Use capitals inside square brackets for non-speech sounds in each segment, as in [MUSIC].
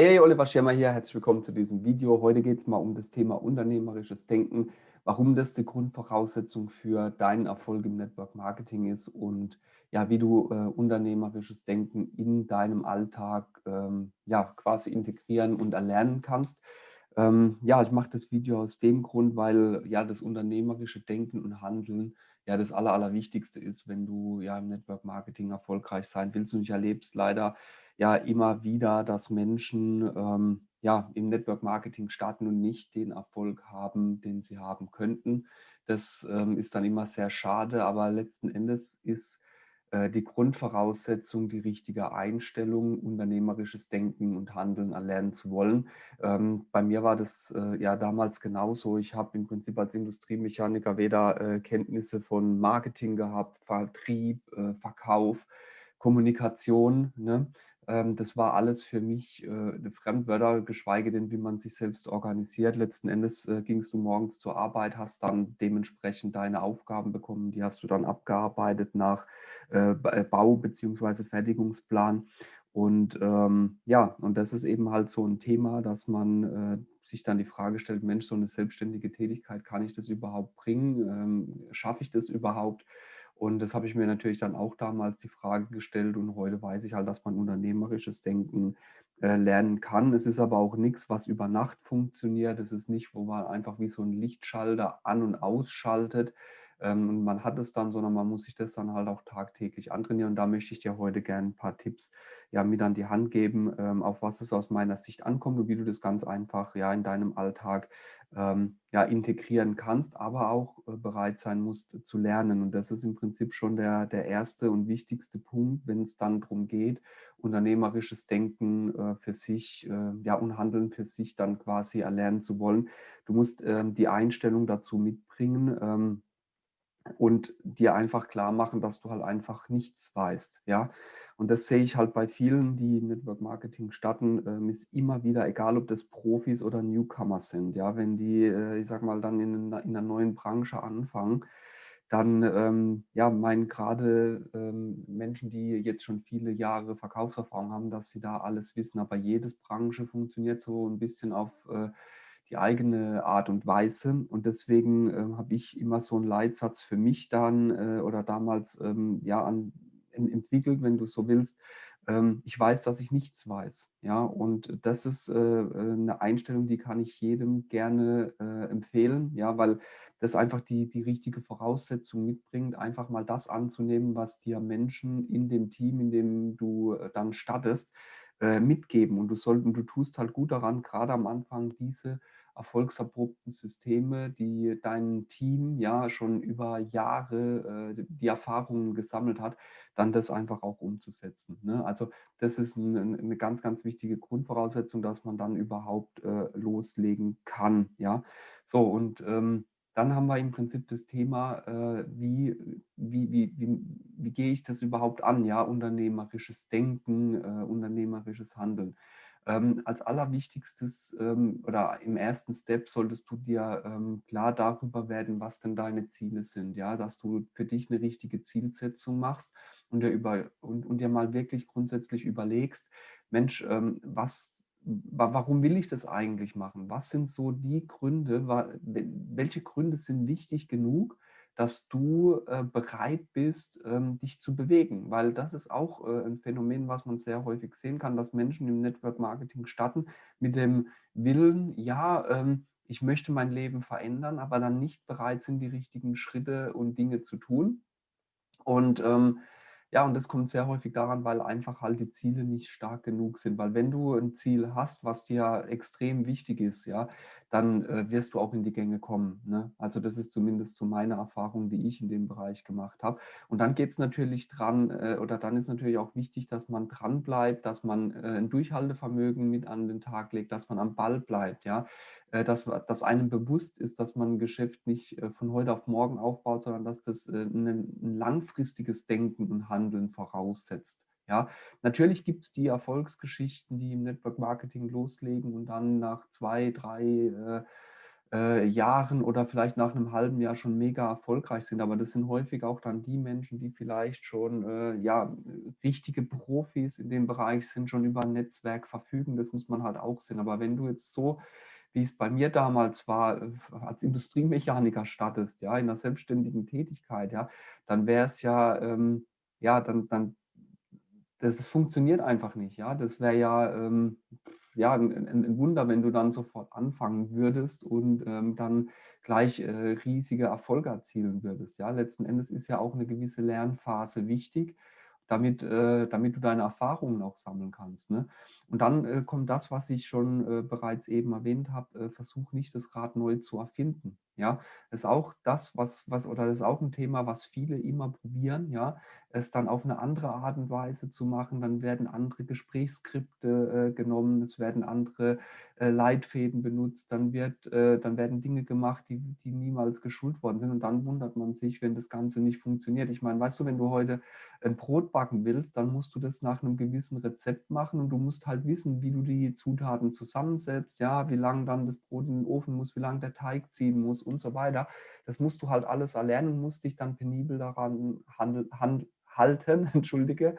Hey, Oliver Schirmer hier, herzlich willkommen zu diesem Video. Heute geht es mal um das Thema unternehmerisches Denken, warum das die Grundvoraussetzung für deinen Erfolg im Network Marketing ist und ja, wie du äh, unternehmerisches Denken in deinem Alltag ähm, ja, quasi integrieren und erlernen kannst. Ähm, ja, ich mache das Video aus dem Grund, weil ja das unternehmerische Denken und Handeln ja das Aller, Allerwichtigste ist, wenn du ja im Network Marketing erfolgreich sein willst. Und ich erlebe es leider ja immer wieder, dass Menschen ähm, ja, im Network Marketing starten und nicht den Erfolg haben, den sie haben könnten. Das ähm, ist dann immer sehr schade, aber letzten Endes ist äh, die Grundvoraussetzung, die richtige Einstellung, unternehmerisches Denken und Handeln erlernen zu wollen. Ähm, bei mir war das äh, ja damals genauso. Ich habe im Prinzip als Industriemechaniker weder äh, Kenntnisse von Marketing gehabt, Vertrieb, äh, Verkauf, Kommunikation. Ne? Ähm, das war alles für mich äh, Fremdwörter, geschweige denn, wie man sich selbst organisiert. Letzten Endes äh, gingst du morgens zur Arbeit, hast dann dementsprechend deine Aufgaben bekommen, die hast du dann abgearbeitet nach äh, Bau- bzw. Fertigungsplan. Und ähm, ja, und das ist eben halt so ein Thema, dass man äh, sich dann die Frage stellt, Mensch, so eine selbstständige Tätigkeit, kann ich das überhaupt bringen? Ähm, Schaffe ich das überhaupt? Und das habe ich mir natürlich dann auch damals die Frage gestellt und heute weiß ich halt, dass man unternehmerisches Denken äh, lernen kann. Es ist aber auch nichts, was über Nacht funktioniert. Es ist nicht, wo man einfach wie so ein Lichtschalter an- und ausschaltet ähm, man hat es dann, sondern man muss sich das dann halt auch tagtäglich antrainieren. Und da möchte ich dir heute gerne ein paar Tipps ja, mit an die Hand geben, ähm, auf was es aus meiner Sicht ankommt und wie du das ganz einfach ja, in deinem Alltag ähm, ja, integrieren kannst, aber auch äh, bereit sein musst zu lernen. Und das ist im Prinzip schon der, der erste und wichtigste Punkt, wenn es dann darum geht, unternehmerisches Denken äh, für sich äh, ja, und Handeln für sich dann quasi erlernen zu wollen. Du musst ähm, die Einstellung dazu mitbringen, und dir einfach klar machen, dass du halt einfach nichts weißt. Ja? Und das sehe ich halt bei vielen, die Network Marketing starten, ähm, ist immer wieder, egal ob das Profis oder Newcomer sind, ja, wenn die, äh, ich sag mal, dann in, in einer neuen Branche anfangen, dann ähm, ja, meinen gerade ähm, Menschen, die jetzt schon viele Jahre Verkaufserfahrung haben, dass sie da alles wissen. Aber jedes Branche funktioniert so ein bisschen auf äh, die eigene Art und Weise. Und deswegen äh, habe ich immer so einen Leitsatz für mich dann äh, oder damals ähm, ja, an, entwickelt, wenn du so willst. Ähm, ich weiß, dass ich nichts weiß. Ja, und das ist äh, eine Einstellung, die kann ich jedem gerne äh, empfehlen, ja, weil das einfach die, die richtige Voraussetzung mitbringt, einfach mal das anzunehmen, was dir Menschen in dem Team, in dem du äh, dann startest, äh, mitgeben. Und du sollst, und du tust halt gut daran, gerade am Anfang diese erfolgsabrupten Systeme, die dein Team ja schon über Jahre äh, die Erfahrungen gesammelt hat, dann das einfach auch umzusetzen. Ne? Also das ist ein, eine ganz, ganz wichtige Grundvoraussetzung, dass man dann überhaupt äh, loslegen kann. Ja, so und ähm, dann haben wir im Prinzip das Thema, äh, wie, wie, wie, wie, wie gehe ich das überhaupt an, ja, unternehmerisches Denken, äh, unternehmerisches Handeln. Ähm, als allerwichtigstes ähm, oder im ersten Step solltest du dir ähm, klar darüber werden, was denn deine Ziele sind, ja, dass du für dich eine richtige Zielsetzung machst und dir, über, und, und dir mal wirklich grundsätzlich überlegst, Mensch, ähm, was warum will ich das eigentlich machen? Was sind so die Gründe, welche Gründe sind wichtig genug, dass du äh, bereit bist, ähm, dich zu bewegen? Weil das ist auch äh, ein Phänomen, was man sehr häufig sehen kann, dass Menschen im Network Marketing starten mit dem Willen, ja, ähm, ich möchte mein Leben verändern, aber dann nicht bereit sind, die richtigen Schritte und Dinge zu tun. Und ähm, ja, und das kommt sehr häufig daran, weil einfach halt die Ziele nicht stark genug sind. Weil wenn du ein Ziel hast, was dir extrem wichtig ist, ja, dann äh, wirst du auch in die Gänge kommen. Ne? Also das ist zumindest so meine Erfahrung, die ich in dem Bereich gemacht habe. Und dann geht es natürlich dran, äh, oder dann ist natürlich auch wichtig, dass man dran bleibt, dass man äh, ein Durchhaltevermögen mit an den Tag legt, dass man am Ball bleibt, ja, äh, dass, dass einem bewusst ist, dass man ein Geschäft nicht äh, von heute auf morgen aufbaut, sondern dass das äh, ein, ein langfristiges Denken und Handeln voraussetzt. Ja, natürlich gibt es die Erfolgsgeschichten, die im Network Marketing loslegen und dann nach zwei, drei äh, Jahren oder vielleicht nach einem halben Jahr schon mega erfolgreich sind. Aber das sind häufig auch dann die Menschen, die vielleicht schon äh, ja, richtige Profis in dem Bereich sind, schon über ein Netzwerk verfügen. Das muss man halt auch sehen. Aber wenn du jetzt so wie es bei mir damals war, äh, als Industriemechaniker startest, ja, in einer selbstständigen Tätigkeit, ja, dann wäre es ja, ähm, ja, dann, dann, das, das funktioniert einfach nicht, ja. Das wäre ja, ähm, ja, ein, ein, Wunder, wenn du dann sofort anfangen würdest und ähm, dann gleich äh, riesige Erfolge erzielen würdest. Ja, letzten Endes ist ja auch eine gewisse Lernphase wichtig, damit, äh, damit du deine Erfahrungen auch sammeln kannst. Ne? Und dann äh, kommt das, was ich schon äh, bereits eben erwähnt habe, äh, versuch nicht das Rad neu zu erfinden. Ja, das ist auch das, was, was, oder das ist auch ein Thema, was viele immer probieren, ja, es dann auf eine andere Art und Weise zu machen. Dann werden andere Gesprächsskripte äh, genommen, es werden andere äh, Leitfäden benutzt, dann, wird, äh, dann werden Dinge gemacht, die, die niemals geschult worden sind. Und dann wundert man sich, wenn das Ganze nicht funktioniert. Ich meine, weißt du, wenn du heute ein Brot backen willst, dann musst du das nach einem gewissen Rezept machen und du musst halt wissen, wie du die Zutaten zusammensetzt, ja, wie lange dann das Brot in den Ofen muss, wie lange der Teig ziehen muss und so weiter. Das musst du halt alles erlernen und musst dich dann penibel daran handel, hand, halten, [LAUGHS] entschuldige.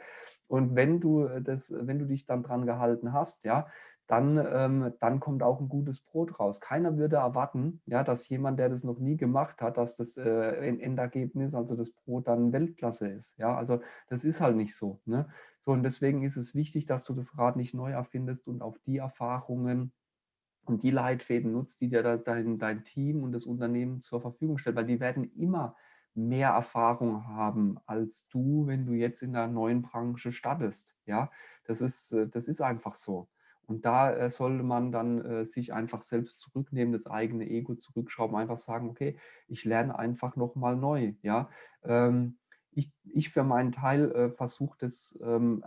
Und wenn du, das, wenn du dich dann dran gehalten hast, ja, dann, ähm, dann kommt auch ein gutes Brot raus. Keiner würde erwarten, ja, dass jemand, der das noch nie gemacht hat, dass das äh, Endergebnis, also das Brot dann Weltklasse ist. Ja, also das ist halt nicht so. Ne? So, und deswegen ist es wichtig, dass du das Rad nicht neu erfindest und auf die Erfahrungen und die Leitfäden nutzt, die dir dein, dein Team und das Unternehmen zur Verfügung stellt, weil die werden immer mehr Erfahrung haben als du, wenn du jetzt in der neuen Branche startest. Ja, das ist, äh, das ist einfach so. Und da äh, sollte man dann äh, sich einfach selbst zurücknehmen, das eigene Ego zurückschrauben, einfach sagen, okay, ich lerne einfach nochmal neu. Ja? Ähm, ich, ich für meinen Teil versuche das, ähm,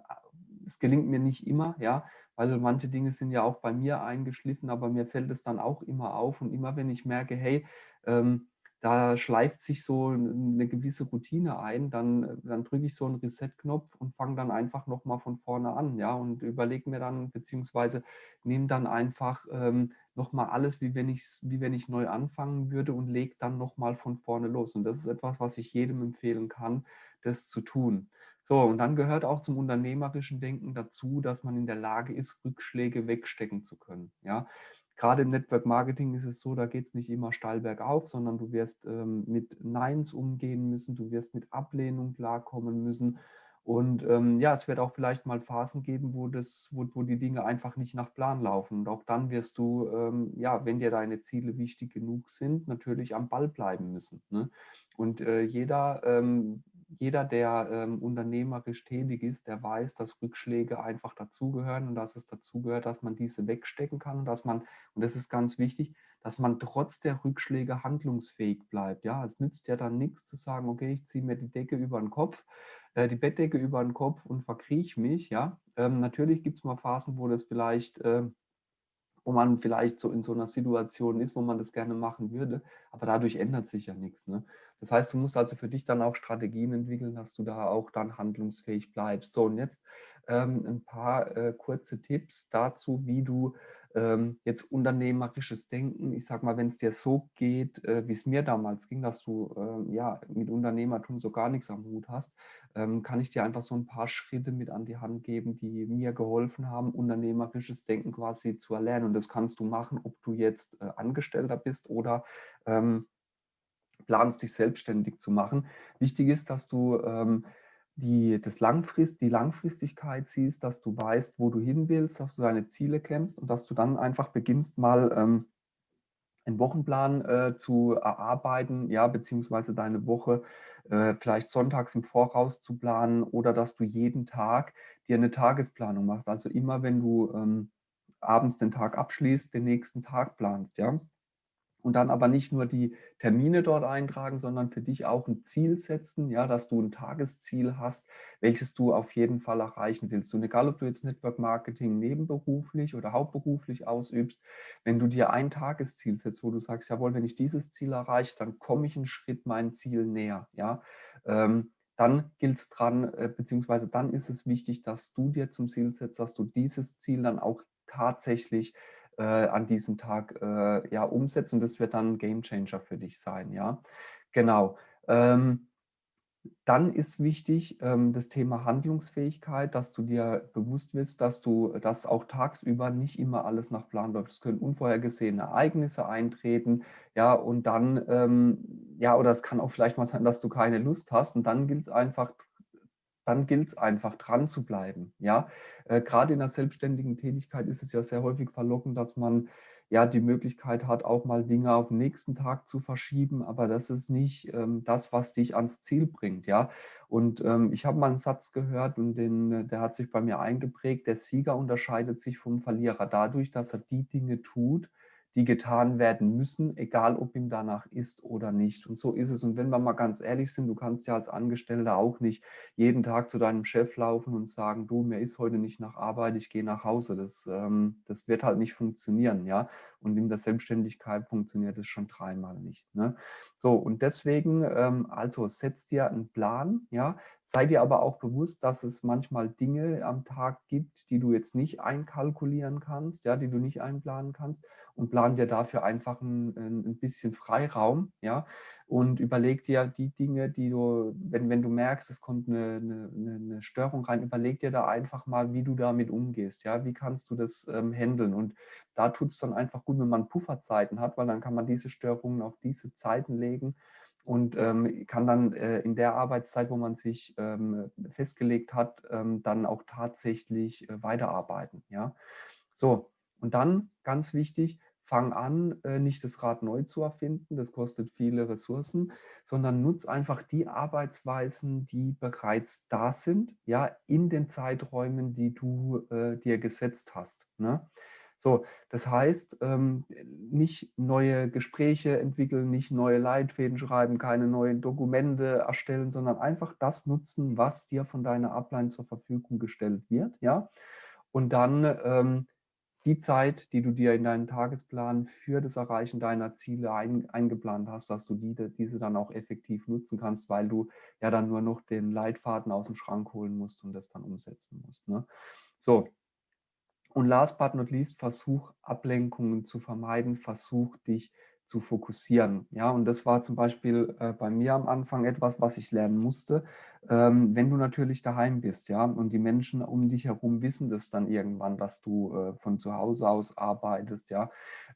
es gelingt mir nicht immer, ja, weil manche Dinge sind ja auch bei mir eingeschliffen, aber mir fällt es dann auch immer auf und immer wenn ich merke, hey, ähm, da schleift sich so eine gewisse Routine ein, dann, dann drücke ich so einen Reset-Knopf und fange dann einfach nochmal von vorne an, ja, und überlege mir dann, beziehungsweise nehme dann einfach ähm, nochmal alles, wie wenn, wie wenn ich neu anfangen würde und lege dann nochmal von vorne los. Und das ist etwas, was ich jedem empfehlen kann, das zu tun. So, und dann gehört auch zum unternehmerischen Denken dazu, dass man in der Lage ist, Rückschläge wegstecken zu können. Ja, gerade im Network Marketing ist es so, da geht es nicht immer steil bergauf, sondern du wirst ähm, mit Neins umgehen müssen, du wirst mit Ablehnung klarkommen müssen. Und ähm, ja, es wird auch vielleicht mal Phasen geben, wo, das, wo, wo die Dinge einfach nicht nach Plan laufen. Und auch dann wirst du, ähm, ja, wenn dir deine Ziele wichtig genug sind, natürlich am Ball bleiben müssen. Ne? Und äh, jeder ähm, jeder, der ähm, unternehmerisch tätig ist, der weiß, dass Rückschläge einfach dazugehören und dass es dazugehört, dass man diese wegstecken kann und dass man, und das ist ganz wichtig, dass man trotz der Rückschläge handlungsfähig bleibt. Ja, es nützt ja dann nichts zu sagen, okay, ich ziehe mir die Decke über den Kopf, äh, die Bettdecke über den Kopf und verkrieche mich. Ja, ähm, natürlich gibt es mal Phasen, wo das vielleicht äh, wo man vielleicht so in so einer Situation ist, wo man das gerne machen würde, aber dadurch ändert sich ja nichts. Ne? Das heißt, du musst also für dich dann auch Strategien entwickeln, dass du da auch dann handlungsfähig bleibst. So, und jetzt ähm, ein paar äh, kurze Tipps dazu, wie du ähm, jetzt unternehmerisches Denken, ich sag mal, wenn es dir so geht, äh, wie es mir damals ging, dass du äh, ja mit Unternehmertum so gar nichts am Hut hast, ähm, kann ich dir einfach so ein paar Schritte mit an die Hand geben, die mir geholfen haben, unternehmerisches Denken quasi zu erlernen. Und das kannst du machen, ob du jetzt äh, Angestellter bist oder ähm, planst, dich selbstständig zu machen. Wichtig ist, dass du ähm, die, das Langfrist, die Langfristigkeit siehst, dass du weißt, wo du hin willst, dass du deine Ziele kennst und dass du dann einfach beginnst, mal ähm, einen Wochenplan äh, zu erarbeiten, ja, beziehungsweise deine Woche äh, vielleicht sonntags im Voraus zu planen oder dass du jeden Tag dir eine Tagesplanung machst. Also immer, wenn du ähm, abends den Tag abschließt, den nächsten Tag planst, ja und dann aber nicht nur die Termine dort eintragen, sondern für dich auch ein Ziel setzen, ja, dass du ein Tagesziel hast, welches du auf jeden Fall erreichen willst. Und egal, ob du jetzt Network Marketing nebenberuflich oder hauptberuflich ausübst, wenn du dir ein Tagesziel setzt, wo du sagst, jawohl, wenn ich dieses Ziel erreiche, dann komme ich einen Schritt meinem Ziel näher, ja, ähm, dann gilt es dran, äh, beziehungsweise dann ist es wichtig, dass du dir zum Ziel setzt, dass du dieses Ziel dann auch tatsächlich äh, an diesem Tag äh, ja, umsetzt und das wird dann ein Gamechanger für dich sein. Ja, genau. Ähm, dann ist wichtig ähm, das Thema Handlungsfähigkeit, dass du dir bewusst bist, dass du dass auch tagsüber nicht immer alles nach Plan läuft. Es können unvorhergesehene Ereignisse eintreten, ja, und dann, ähm, ja, oder es kann auch vielleicht mal sein, dass du keine Lust hast und dann gilt es einfach, dann gilt es einfach dran zu bleiben. Ja? Äh, Gerade in der selbstständigen Tätigkeit ist es ja sehr häufig verlockend, dass man ja die Möglichkeit hat, auch mal Dinge auf den nächsten Tag zu verschieben, aber das ist nicht ähm, das, was dich ans Ziel bringt. Ja? Und ähm, ich habe mal einen Satz gehört und den, der hat sich bei mir eingeprägt, der Sieger unterscheidet sich vom Verlierer dadurch, dass er die Dinge tut, die getan werden müssen, egal ob ihm danach ist oder nicht. Und so ist es. Und wenn wir mal ganz ehrlich sind, du kannst ja als Angestellter auch nicht jeden Tag zu deinem Chef laufen und sagen, du, mir ist heute nicht nach Arbeit, ich gehe nach Hause. Das, ähm, das wird halt nicht funktionieren. ja. Und in der Selbstständigkeit funktioniert es schon dreimal nicht. Ne? So, und deswegen, ähm, also setzt dir einen Plan, ja, sei dir aber auch bewusst, dass es manchmal Dinge am Tag gibt, die du jetzt nicht einkalkulieren kannst, ja, die du nicht einplanen kannst und plan dir dafür einfach ein, ein bisschen Freiraum, ja, und überleg dir die Dinge, die du, wenn, wenn du merkst, es kommt eine, eine, eine Störung rein, überleg dir da einfach mal, wie du damit umgehst, ja, wie kannst du das ähm, handeln und da tut es dann einfach gut, wenn man Pufferzeiten hat, weil dann kann man diese Störungen auf diese Zeiten legen und ähm, kann dann äh, in der Arbeitszeit, wo man sich ähm, festgelegt hat, ähm, dann auch tatsächlich äh, weiterarbeiten, ja. So, und dann, ganz wichtig, fang an, äh, nicht das Rad neu zu erfinden, das kostet viele Ressourcen, sondern nutz einfach die Arbeitsweisen, die bereits da sind, ja, in den Zeiträumen, die du äh, dir gesetzt hast. Ne? So, das heißt, ähm, nicht neue Gespräche entwickeln, nicht neue Leitfäden schreiben, keine neuen Dokumente erstellen, sondern einfach das nutzen, was dir von deiner Upline zur Verfügung gestellt wird, ja. Und dann ähm, die Zeit, die du dir in deinen Tagesplan für das Erreichen deiner Ziele ein, eingeplant hast, dass du die, diese dann auch effektiv nutzen kannst, weil du ja dann nur noch den Leitfaden aus dem Schrank holen musst und das dann umsetzen musst. Ne? So, und last but not least, versuch Ablenkungen zu vermeiden, versuch dich zu fokussieren. Ja, und das war zum Beispiel äh, bei mir am Anfang etwas, was ich lernen musste. Ähm, wenn du natürlich daheim bist, ja, und die Menschen um dich herum wissen das dann irgendwann, dass du äh, von zu Hause aus arbeitest, ja,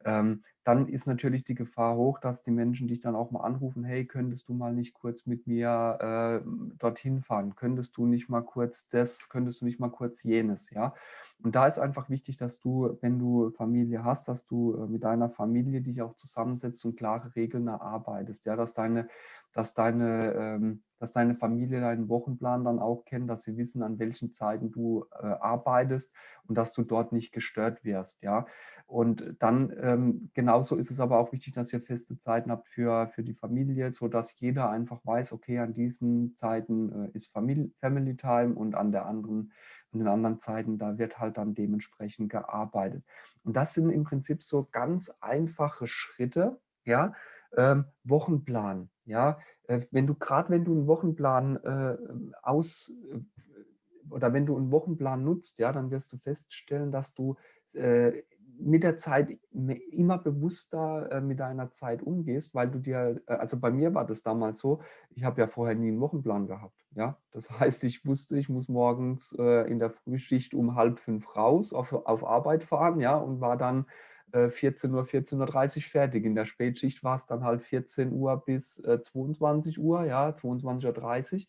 ähm, dann ist natürlich die Gefahr hoch, dass die Menschen dich dann auch mal anrufen, hey, könntest du mal nicht kurz mit mir äh, dorthin fahren? Könntest du nicht mal kurz das, könntest du nicht mal kurz jenes, ja? Und da ist einfach wichtig, dass du, wenn du Familie hast, dass du äh, mit deiner Familie dich auch zusammensetzt und klare Regeln erarbeitest. Ja, dass deine, dass deine, ähm, dass deine Familie deinen Wochenplan dann auch kennt, dass sie wissen, an welchen Zeiten du äh, arbeitest und dass du dort nicht gestört wirst. Ja, und dann ähm, genauso ist es aber auch wichtig, dass ihr feste Zeiten habt für, für die Familie, sodass jeder einfach weiß, okay, an diesen Zeiten äh, ist Family, Time und an der anderen und in anderen Zeiten, da wird halt dann dementsprechend gearbeitet. Und das sind im Prinzip so ganz einfache Schritte, ja, ähm, Wochenplan, ja, wenn du gerade wenn du einen Wochenplan äh, aus äh, oder wenn du einen Wochenplan nutzt, ja, dann wirst du feststellen, dass du äh, mit der Zeit immer bewusster äh, mit deiner Zeit umgehst, weil du dir, äh, also bei mir war das damals so, ich habe ja vorher nie einen Wochenplan gehabt. Ja? Das [LAUGHS] heißt, ich wusste, ich muss morgens äh, in der Frühschicht um halb fünf raus auf, auf Arbeit fahren ja, und war dann 14 Uhr, 14.30 Uhr fertig. In der Spätschicht war es dann halt 14 Uhr bis 22 Uhr, ja, 22.30 Uhr.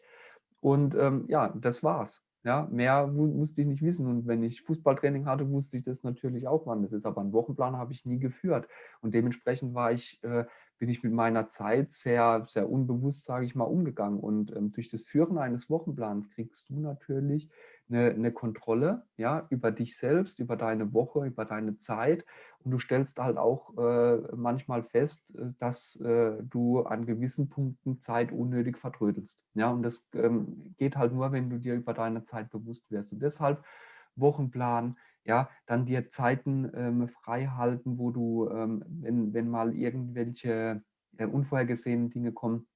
Und ähm, ja, das war's. Ja, mehr musste ich nicht wissen. Und wenn ich Fußballtraining hatte, wusste ich das natürlich auch, wann das ist. Aber einen Wochenplan habe ich nie geführt. Und dementsprechend war ich, äh, bin ich mit meiner Zeit sehr, sehr unbewusst, sage ich mal, umgegangen. Und ähm, durch das Führen eines Wochenplans kriegst du natürlich eine, eine Kontrolle ja, über dich selbst, über deine Woche, über deine Zeit. Und du stellst halt auch äh, manchmal fest, äh, dass äh, du an gewissen Punkten Zeit unnötig vertrödelst. Ja, und das ähm, geht halt nur, wenn du dir über deine Zeit bewusst wirst. Und deshalb Wochenplan, ja, dann dir Zeiten ähm, frei wo du, ähm, wenn, wenn mal irgendwelche äh, unvorhergesehenen Dinge kommen,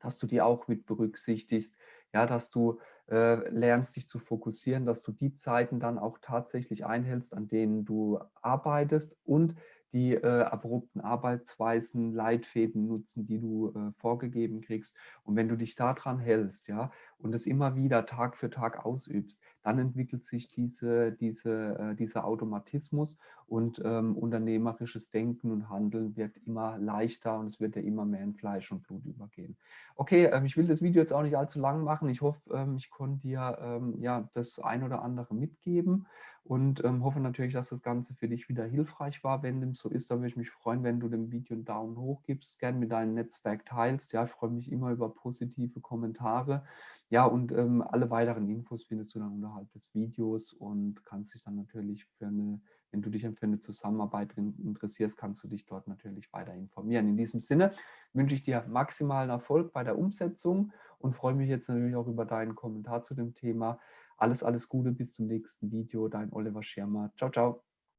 dass du die auch mit berücksichtigst, ja, dass du äh, lernst dich zu fokussieren, dass du die Zeiten dann auch tatsächlich einhältst, an denen du arbeitest und die äh, abrupten Arbeitsweisen, Leitfäden nutzen, die du äh, vorgegeben kriegst. Und wenn du dich daran hältst, ja, und es immer wieder Tag für Tag ausübst, dann entwickelt sich diese, diese, äh, dieser Automatismus und ähm, unternehmerisches Denken und Handeln wird immer leichter und es wird ja immer mehr in Fleisch und Blut übergehen. Okay, ähm, ich will das Video jetzt auch nicht allzu lang machen. Ich hoffe, ähm, ich konnte dir ähm, ja, das ein oder andere mitgeben und ähm, hoffe natürlich, dass das Ganze für dich wieder hilfreich war. Wenn dem so ist, dann würde ich mich freuen, wenn du dem Video einen Daumen hoch gibst, gerne mit deinem Netzwerk teilst. Ja, ich freue mich immer über positive Kommentare. Ja, und ähm, alle weiteren Infos findest du dann unterhalb des Videos und kannst dich dann natürlich für eine, wenn du dich für eine Zusammenarbeit interessierst, kannst du dich dort natürlich weiter informieren. In diesem Sinne wünsche ich dir maximalen Erfolg bei der Umsetzung und freue mich jetzt natürlich auch über deinen Kommentar zu dem Thema. Alles, alles Gute, bis zum nächsten Video. Dein Oliver Schirmer. Ciao, ciao.